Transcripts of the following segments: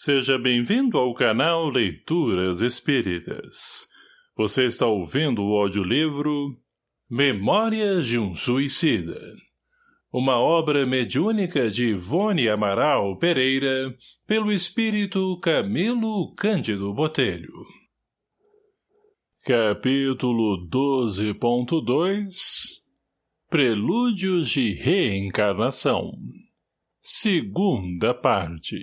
Seja bem-vindo ao canal Leituras Espíritas. Você está ouvindo o audiolivro Memórias de um Suicida. Uma obra mediúnica de Ivone Amaral Pereira, pelo espírito Camilo Cândido Botelho. Capítulo 12.2 Prelúdios de Reencarnação Segunda parte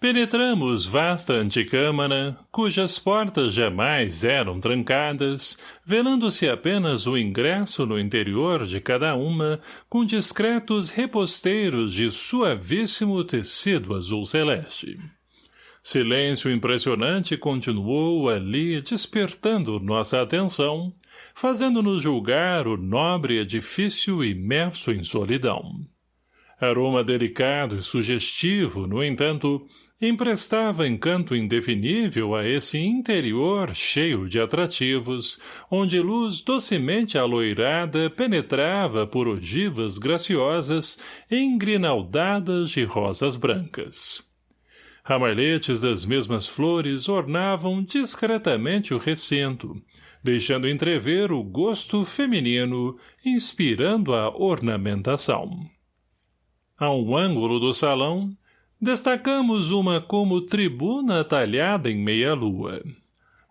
Penetramos vasta anticâmara, cujas portas jamais eram trancadas, velando-se apenas o ingresso no interior de cada uma, com discretos reposteiros de suavíssimo tecido azul celeste. Silêncio impressionante continuou ali despertando nossa atenção, fazendo-nos julgar o nobre edifício imerso em solidão. Aroma delicado e sugestivo, no entanto, emprestava encanto indefinível a esse interior cheio de atrativos, onde luz docemente aloirada penetrava por ogivas graciosas engrinaldadas de rosas brancas. Ramalhetes das mesmas flores ornavam discretamente o recinto, deixando entrever o gosto feminino, inspirando a ornamentação. A um ângulo do salão, Destacamos uma como tribuna talhada em meia-lua.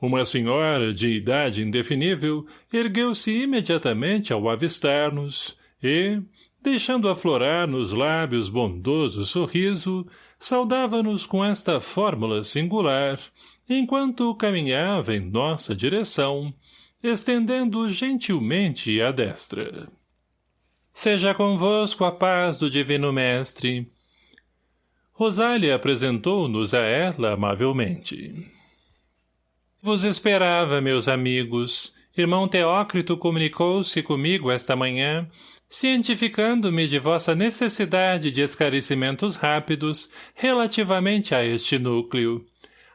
Uma senhora de idade indefinível ergueu-se imediatamente ao avistar-nos e, deixando aflorar nos lábios bondoso sorriso, saudava-nos com esta fórmula singular, enquanto caminhava em nossa direção, estendendo gentilmente a destra. Seja convosco a paz do Divino Mestre, Rosália apresentou-nos a ela amavelmente. Vos esperava, meus amigos. Irmão Teócrito comunicou-se comigo esta manhã, cientificando-me de vossa necessidade de esclarecimentos rápidos relativamente a este núcleo.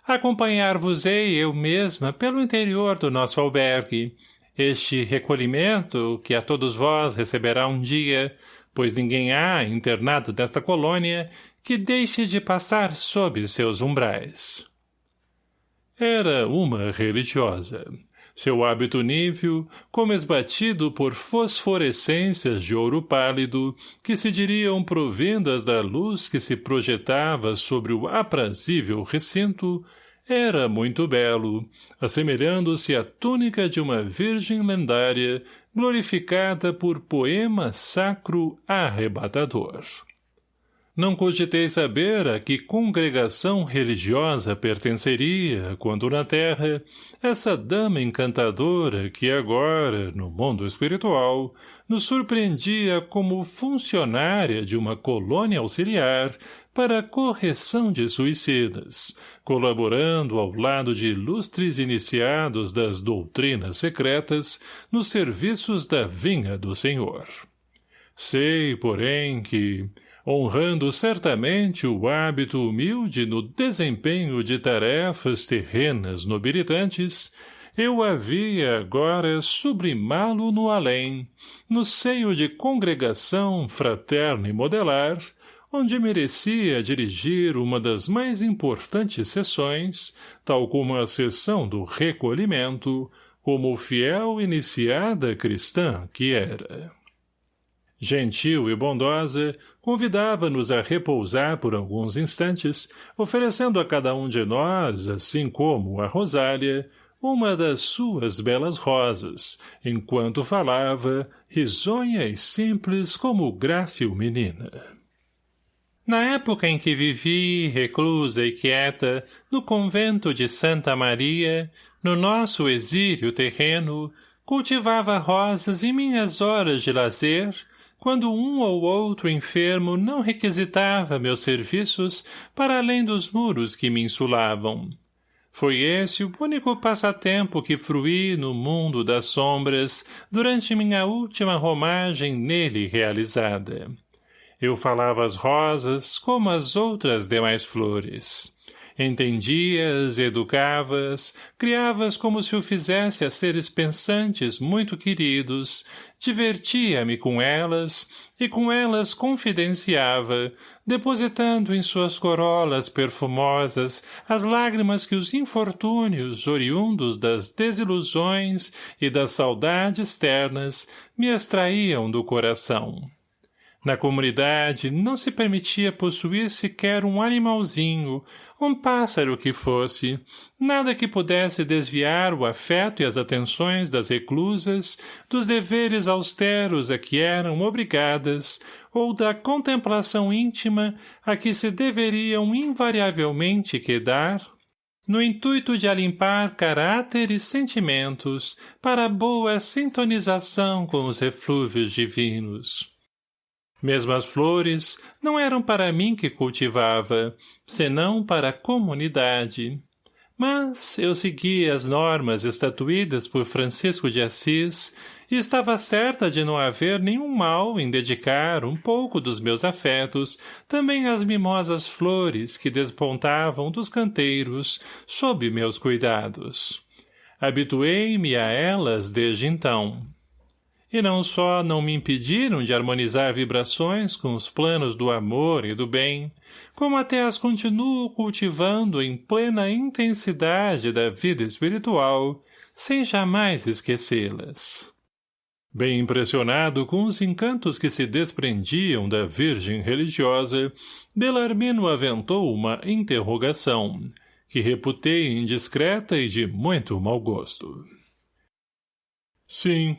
Acompanhar-vos-ei eu mesma pelo interior do nosso albergue. Este recolhimento, que a todos vós receberá um dia, pois ninguém há internado desta colônia que deixe de passar sob seus umbrais. Era uma religiosa. Seu hábito nível, como esbatido por fosforescências de ouro pálido, que se diriam provindas da luz que se projetava sobre o aprazível recinto, era muito belo, assemelhando-se à túnica de uma virgem lendária, glorificada por poema sacro arrebatador. Não cogitei saber a que congregação religiosa pertenceria, quando na terra, essa dama encantadora que agora, no mundo espiritual, nos surpreendia como funcionária de uma colônia auxiliar para a correção de suicidas, colaborando ao lado de ilustres iniciados das doutrinas secretas nos serviços da vinha do Senhor. Sei, porém, que, honrando certamente o hábito humilde no desempenho de tarefas terrenas nobilitantes, eu havia agora sublimá-lo no além, no seio de congregação fraterna e modelar, onde merecia dirigir uma das mais importantes sessões, tal como a sessão do recolhimento, como fiel iniciada cristã que era. Gentil e bondosa, convidava-nos a repousar por alguns instantes, oferecendo a cada um de nós, assim como a Rosália, uma das suas belas rosas, enquanto falava, risonha e simples como grácil menina. Na época em que vivi, reclusa e quieta, no convento de Santa Maria, no nosso exílio terreno, cultivava rosas em minhas horas de lazer, quando um ou outro enfermo não requisitava meus serviços para além dos muros que me insulavam. Foi esse o único passatempo que fruí no mundo das sombras durante minha última romagem nele realizada. Eu falava as rosas como as outras demais flores. Entendias, educavas, criavas como se o fizesse a seres pensantes muito queridos, divertia-me com elas, e com elas confidenciava, depositando em suas corolas perfumosas as lágrimas que os infortúnios, oriundos das desilusões e das saudades ternas, me extraíam do coração. Na comunidade não se permitia possuir sequer um animalzinho, um pássaro que fosse, nada que pudesse desviar o afeto e as atenções das reclusas dos deveres austeros a que eram obrigadas ou da contemplação íntima a que se deveriam invariavelmente quedar, no intuito de alimpar caráter e sentimentos para boa sintonização com os reflúvios divinos. Mesmo as flores não eram para mim que cultivava, senão para a comunidade. Mas eu seguia as normas estatuídas por Francisco de Assis e estava certa de não haver nenhum mal em dedicar um pouco dos meus afetos também às mimosas flores que despontavam dos canteiros sob meus cuidados. Habituei-me a elas desde então e não só não me impediram de harmonizar vibrações com os planos do amor e do bem, como até as continuo cultivando em plena intensidade da vida espiritual, sem jamais esquecê-las. Bem impressionado com os encantos que se desprendiam da virgem religiosa, Belarmino aventou uma interrogação, que reputei indiscreta e de muito mau gosto. Sim,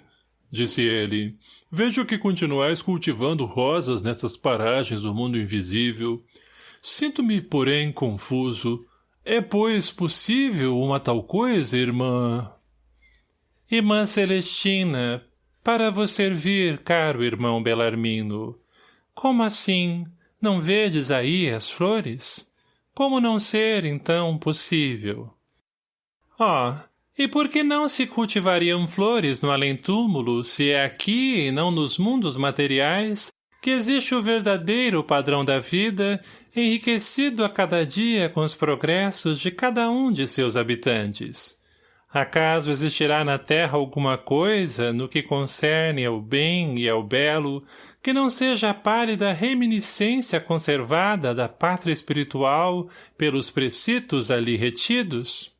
disse ele, vejo que continuais cultivando rosas nessas paragens do mundo invisível. Sinto-me, porém, confuso. É, pois, possível uma tal coisa, irmã? Irmã Celestina, para vos servir, caro irmão Belarmino. Como assim? Não vedes aí as flores? Como não ser, então, possível? Oh, e por que não se cultivariam flores no além-túmulo, se é aqui, e não nos mundos materiais, que existe o verdadeiro padrão da vida, enriquecido a cada dia com os progressos de cada um de seus habitantes? Acaso existirá na terra alguma coisa, no que concerne ao bem e ao belo, que não seja a pálida reminiscência conservada da pátria espiritual pelos precitos ali retidos?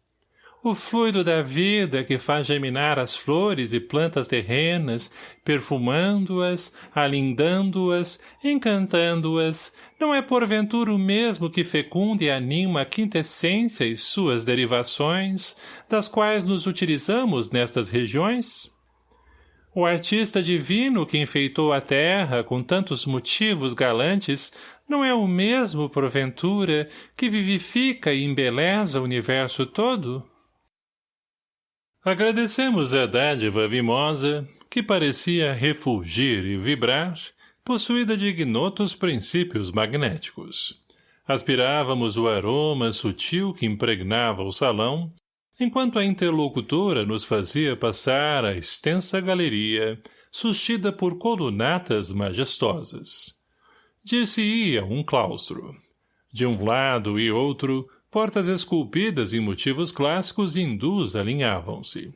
O fluido da vida que faz germinar as flores e plantas terrenas, perfumando-as, alindando-as, encantando-as, não é porventura o mesmo que fecunda e anima a quintessência e suas derivações, das quais nos utilizamos nestas regiões? O artista divino que enfeitou a terra com tantos motivos galantes não é o mesmo, porventura, que vivifica e embeleza o universo todo? Agradecemos a dádiva vimosa, que parecia refulgir e vibrar, possuída de ignotos princípios magnéticos. Aspirávamos o aroma sutil que impregnava o salão, enquanto a interlocutora nos fazia passar a extensa galeria, sustida por colunatas majestosas. Dir-se-ia um claustro. De um lado e outro, Portas esculpidas em motivos clássicos hindus alinhavam-se.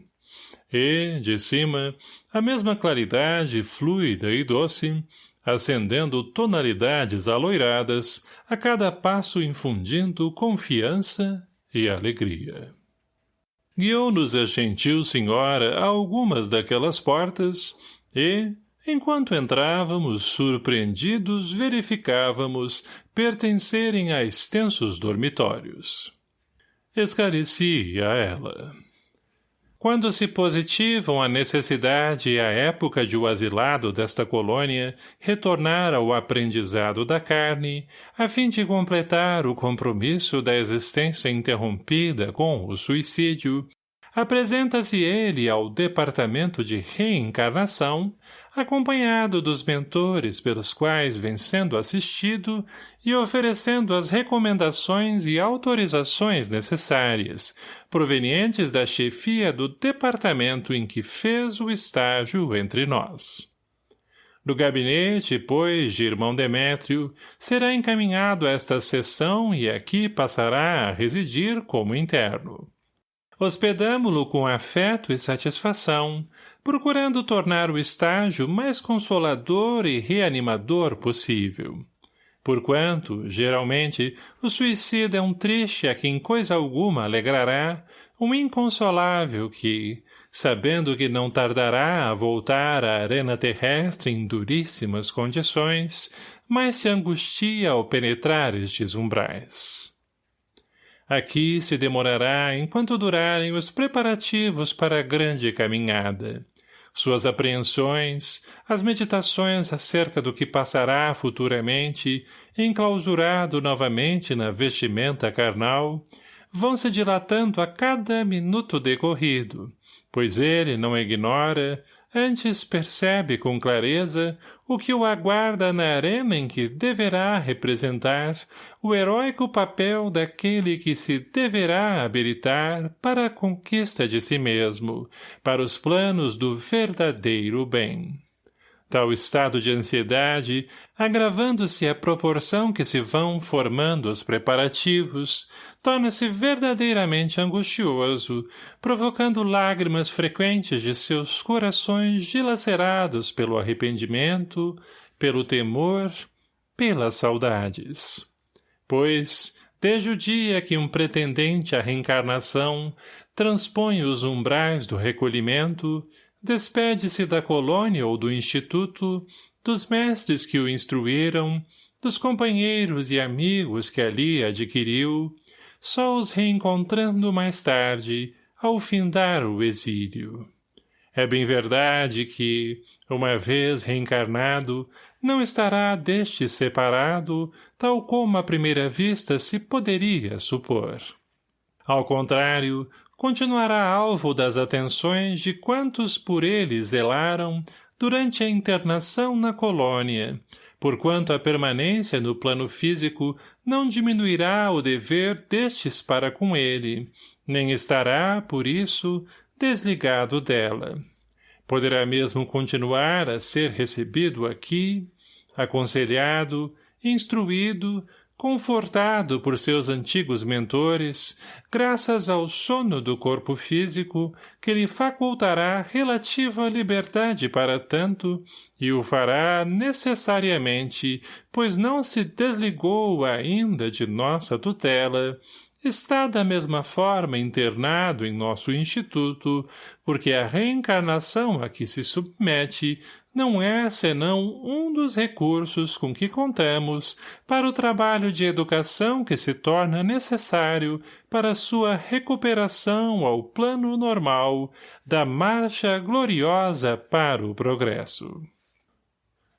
E, de cima, a mesma claridade fluida e doce, acendendo tonalidades aloiradas, a cada passo infundindo confiança e alegria. Guiou-nos a gentil senhora a algumas daquelas portas e, Enquanto entrávamos, surpreendidos, verificávamos pertencerem a extensos dormitórios. Esclareci a ela. Quando se positivam a necessidade e a época de o asilado desta colônia retornar ao aprendizado da carne, a fim de completar o compromisso da existência interrompida com o suicídio, apresenta-se ele ao departamento de reencarnação, acompanhado dos mentores pelos quais vem sendo assistido e oferecendo as recomendações e autorizações necessárias, provenientes da chefia do departamento em que fez o estágio entre nós. Do gabinete, pois, de irmão Demétrio, será encaminhado a esta sessão e aqui passará a residir como interno. Hospedamo-lo com afeto e satisfação, procurando tornar o estágio mais consolador e reanimador possível. Porquanto, geralmente, o suicida é um triste a quem coisa alguma alegrará, um inconsolável que, sabendo que não tardará a voltar à arena terrestre em duríssimas condições, mais se angustia ao penetrar estes umbrais. Aqui se demorará enquanto durarem os preparativos para a grande caminhada. Suas apreensões, as meditações acerca do que passará futuramente, enclausurado novamente na vestimenta carnal, vão se dilatando a cada minuto decorrido, pois ele não ignora, antes percebe com clareza o que o aguarda na arena em que deverá representar o heróico papel daquele que se deverá habilitar para a conquista de si mesmo, para os planos do verdadeiro bem. Tal estado de ansiedade, agravando-se à proporção que se vão formando os preparativos, torna-se verdadeiramente angustioso, provocando lágrimas frequentes de seus corações dilacerados pelo arrependimento, pelo temor, pelas saudades. Pois, desde o dia que um pretendente à reencarnação transpõe os umbrais do recolhimento, despede-se da colônia ou do instituto, dos mestres que o instruíram, dos companheiros e amigos que ali adquiriu, só os reencontrando mais tarde, ao findar o exílio. É bem verdade que, uma vez reencarnado, não estará deste separado, tal como à primeira vista se poderia supor. Ao contrário, continuará alvo das atenções de quantos por ele zelaram durante a internação na colônia, porquanto a permanência no plano físico não diminuirá o dever destes para com ele, nem estará, por isso, desligado dela. Poderá mesmo continuar a ser recebido aqui, aconselhado, instruído, confortado por seus antigos mentores, graças ao sono do corpo físico, que lhe facultará relativa liberdade para tanto, e o fará necessariamente, pois não se desligou ainda de nossa tutela, está da mesma forma internado em nosso instituto, porque a reencarnação a que se submete não é senão um dos recursos com que contamos para o trabalho de educação que se torna necessário para sua recuperação ao plano normal da marcha gloriosa para o progresso.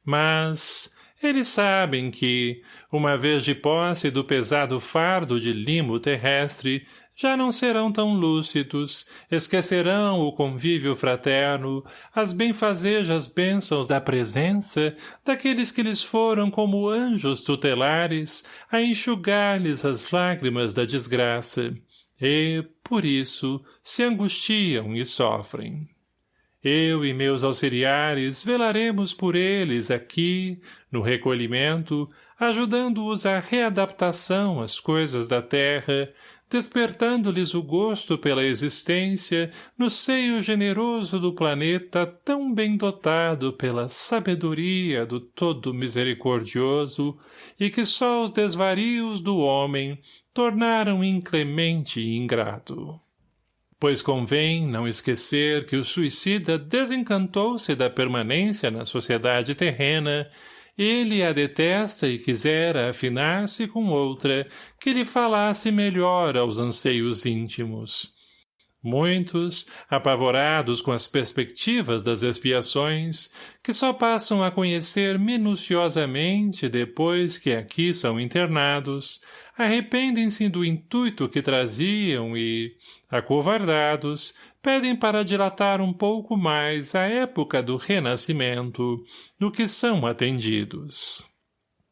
Mas eles sabem que, uma vez de posse do pesado fardo de limo terrestre, já não serão tão lúcidos, esquecerão o convívio fraterno, as benfazejas bênçãos da presença daqueles que lhes foram como anjos tutelares a enxugar-lhes as lágrimas da desgraça, e, por isso, se angustiam e sofrem. Eu e meus auxiliares velaremos por eles aqui, no recolhimento, ajudando-os à readaptação às coisas da terra, despertando-lhes o gosto pela existência no seio generoso do planeta tão bem dotado pela sabedoria do todo misericordioso e que só os desvarios do homem tornaram inclemente e ingrato. Pois convém não esquecer que o suicida desencantou-se da permanência na sociedade terrena ele a detesta e quisera afinar-se com outra que lhe falasse melhor aos anseios íntimos. Muitos, apavorados com as perspectivas das expiações, que só passam a conhecer minuciosamente depois que aqui são internados, arrependem-se do intuito que traziam e, acovardados, pedem para dilatar um pouco mais a época do renascimento, do que são atendidos.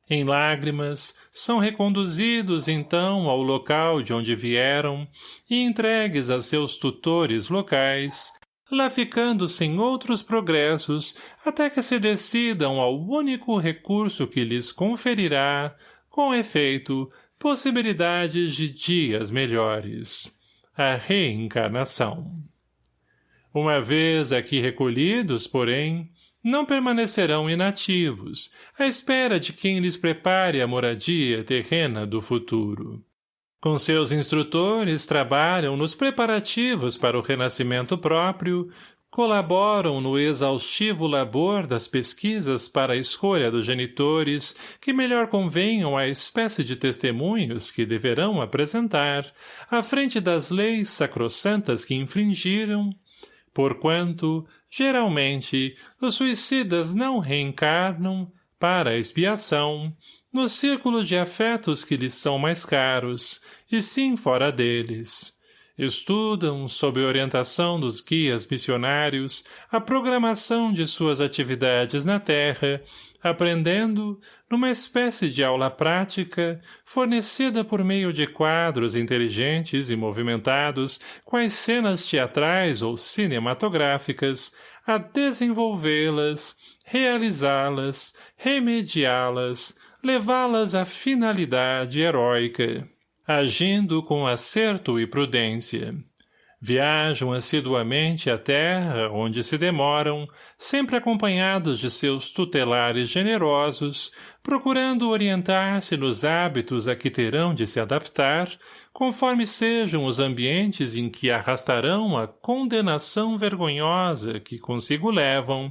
Em lágrimas, são reconduzidos então ao local de onde vieram e entregues a seus tutores locais, lá ficando sem outros progressos até que se decidam ao único recurso que lhes conferirá, com efeito, possibilidades de dias melhores. A reencarnação. Uma vez aqui recolhidos, porém, não permanecerão inativos, à espera de quem lhes prepare a moradia terrena do futuro. Com seus instrutores, trabalham nos preparativos para o renascimento próprio, colaboram no exaustivo labor das pesquisas para a escolha dos genitores que melhor convenham à espécie de testemunhos que deverão apresentar, à frente das leis sacrossantas que infringiram, porquanto, geralmente, os suicidas não reencarnam, para expiação, nos círculos de afetos que lhes são mais caros, e sim fora deles. Estudam, sob orientação dos guias missionários, a programação de suas atividades na Terra, aprendendo, numa espécie de aula prática, fornecida por meio de quadros inteligentes e movimentados, quais cenas teatrais ou cinematográficas, a desenvolvê-las, realizá-las, remediá-las, levá-las à finalidade heróica, agindo com acerto e prudência. Viajam assiduamente à terra onde se demoram, sempre acompanhados de seus tutelares generosos, procurando orientar-se nos hábitos a que terão de se adaptar, conforme sejam os ambientes em que arrastarão a condenação vergonhosa que consigo levam,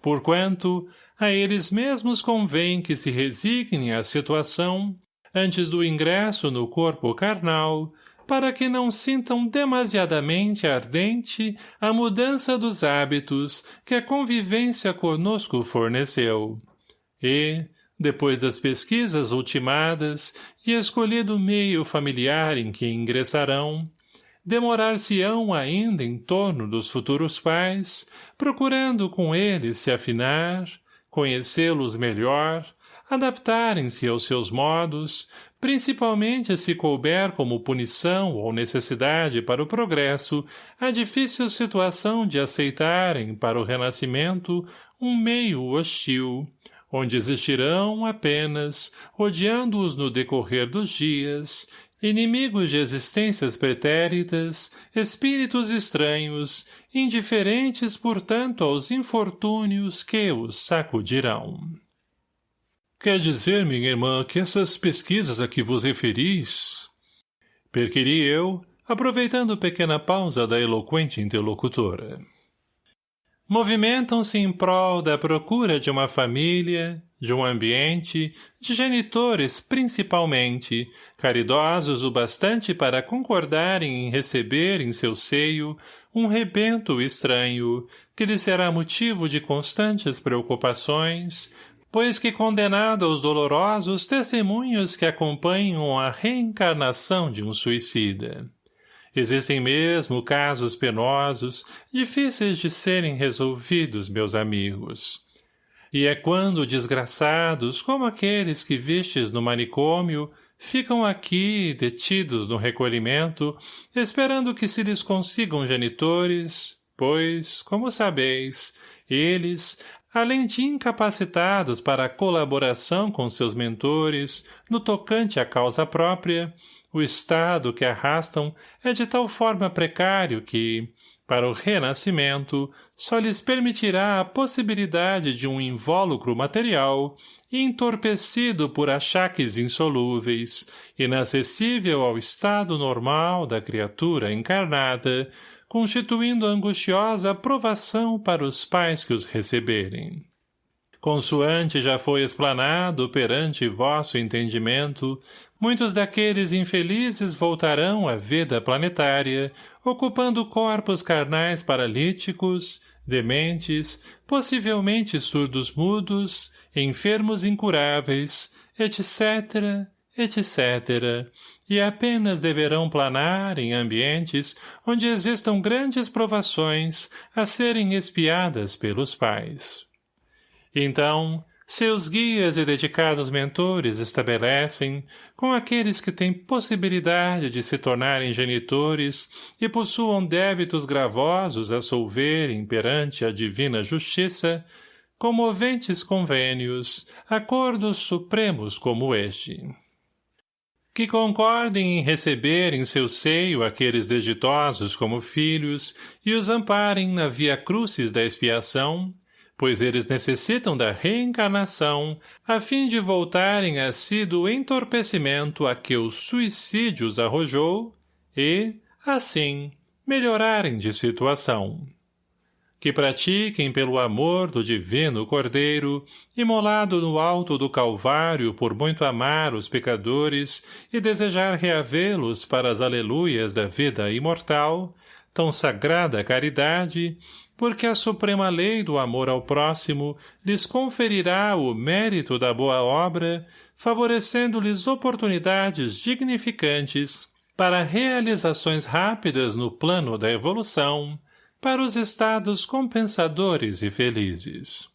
porquanto, a eles mesmos convém que se resignem à situação, antes do ingresso no corpo carnal, para que não sintam demasiadamente ardente a mudança dos hábitos que a convivência conosco forneceu. E, depois das pesquisas ultimadas e escolhido o meio familiar em que ingressarão, demorar-se-ão ainda em torno dos futuros pais, procurando com eles se afinar, conhecê-los melhor, adaptarem-se aos seus modos, principalmente se couber como punição ou necessidade para o progresso a difícil situação de aceitarem para o renascimento um meio hostil, onde existirão apenas, odiando-os no decorrer dos dias, inimigos de existências pretéritas, espíritos estranhos, indiferentes, portanto, aos infortúnios que os sacudirão. Quer dizer, minha irmã, que essas pesquisas a que vos referis... Perquiri eu, aproveitando pequena pausa da eloquente interlocutora. Movimentam-se em prol da procura de uma família, de um ambiente, de genitores principalmente, caridosos o bastante para concordarem em receber em seu seio um rebento estranho, que lhe será motivo de constantes preocupações, pois que condenado aos dolorosos testemunhos que acompanham a reencarnação de um suicida. Existem mesmo casos penosos, difíceis de serem resolvidos, meus amigos. E é quando desgraçados, como aqueles que vistes no manicômio, ficam aqui, detidos no recolhimento, esperando que se lhes consigam genitores, pois, como sabeis, eles, além de incapacitados para a colaboração com seus mentores, no tocante à causa própria, o estado que arrastam é de tal forma precário que, para o renascimento, só lhes permitirá a possibilidade de um invólucro material entorpecido por achaques insolúveis, inacessível ao estado normal da criatura encarnada, constituindo angustiosa provação para os pais que os receberem. Consoante já foi explanado perante vosso entendimento, muitos daqueles infelizes voltarão à vida planetária, ocupando corpos carnais paralíticos, dementes, possivelmente surdos-mudos, enfermos incuráveis, etc., etc., e apenas deverão planar em ambientes onde existam grandes provações a serem espiadas pelos pais. Então, Seus guias e dedicados mentores estabelecem, com aqueles que têm possibilidade de se tornarem genitores e possuam débitos gravosos a solverem perante a divina justiça, comoventes convênios, acordos supremos como este. Que concordem em receber em seu seio aqueles desditosos como filhos e os amparem na via crucis da expiação, pois eles necessitam da reencarnação a fim de voltarem a si do entorpecimento a que o suicídio os arrojou e, assim, melhorarem de situação. Que pratiquem pelo amor do divino Cordeiro, imolado no alto do Calvário por muito amar os pecadores e desejar reavê-los para as aleluias da vida imortal, tão sagrada caridade, porque a suprema lei do amor ao próximo lhes conferirá o mérito da boa obra, favorecendo-lhes oportunidades dignificantes para realizações rápidas no plano da evolução, para os estados compensadores e felizes.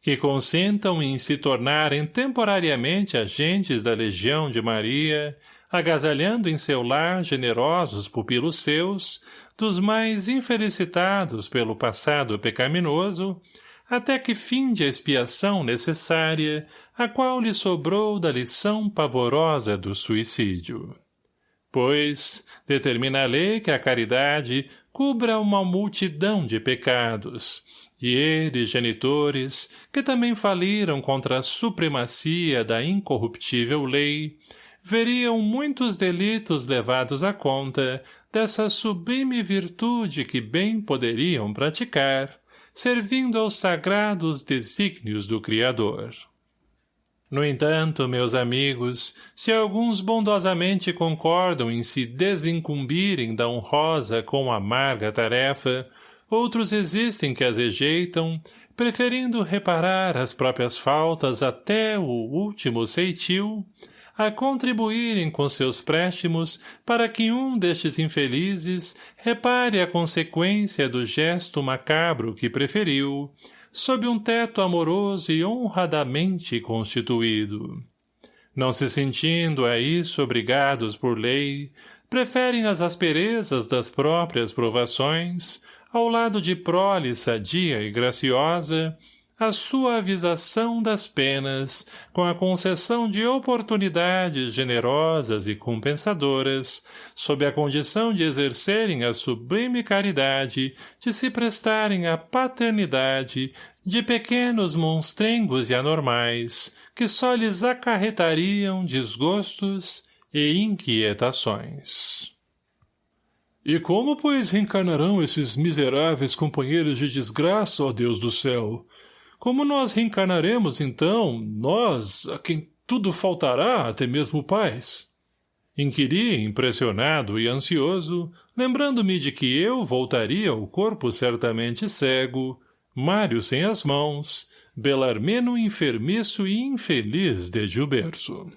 Que consintam em se tornarem temporariamente agentes da Legião de Maria, agasalhando em seu lar generosos pupilos seus, dos mais infelicitados pelo passado pecaminoso, até que finde a expiação necessária, a qual lhe sobrou da lição pavorosa do suicídio. Pois, determina a lei que a caridade cubra uma multidão de pecados, e eles, genitores, que também faliram contra a supremacia da incorruptível lei, veriam muitos delitos levados à conta dessa sublime virtude que bem poderiam praticar, servindo aos sagrados desígnios do Criador. No entanto, meus amigos, se alguns bondosamente concordam em se desincumbirem da honrosa com amarga tarefa, outros existem que as rejeitam, preferindo reparar as próprias faltas até o último ceitil, a contribuírem com seus préstimos para que um destes infelizes repare a consequência do gesto macabro que preferiu, sob um teto amoroso e honradamente constituído. Não se sentindo a isso obrigados por lei, preferem as asperezas das próprias provações, ao lado de prole sadia e graciosa, a suavização das penas, com a concessão de oportunidades generosas e compensadoras, sob a condição de exercerem a sublime caridade, de se prestarem à paternidade de pequenos monstrengos e anormais, que só lhes acarretariam desgostos e inquietações. E como, pois, reencarnarão esses miseráveis companheiros de desgraça, ó Deus do céu? Como nós reencarnaremos, então, nós, a quem tudo faltará, até mesmo paz? Inquiri, impressionado e ansioso, lembrando-me de que eu voltaria ao corpo certamente cego, Mário sem as mãos, Belarmino enfermiço e infeliz desde o berço.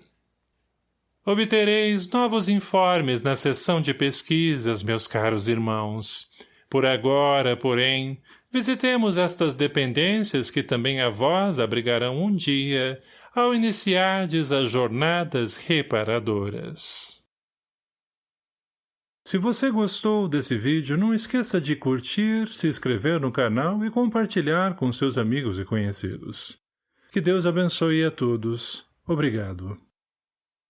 Obtereis novos informes na sessão de pesquisas, meus caros irmãos. Por agora, porém, Visitemos estas dependências que também a vós abrigarão um dia, ao iniciardes as jornadas reparadoras. Se você gostou desse vídeo, não esqueça de curtir, se inscrever no canal e compartilhar com seus amigos e conhecidos. Que Deus abençoe a todos. Obrigado.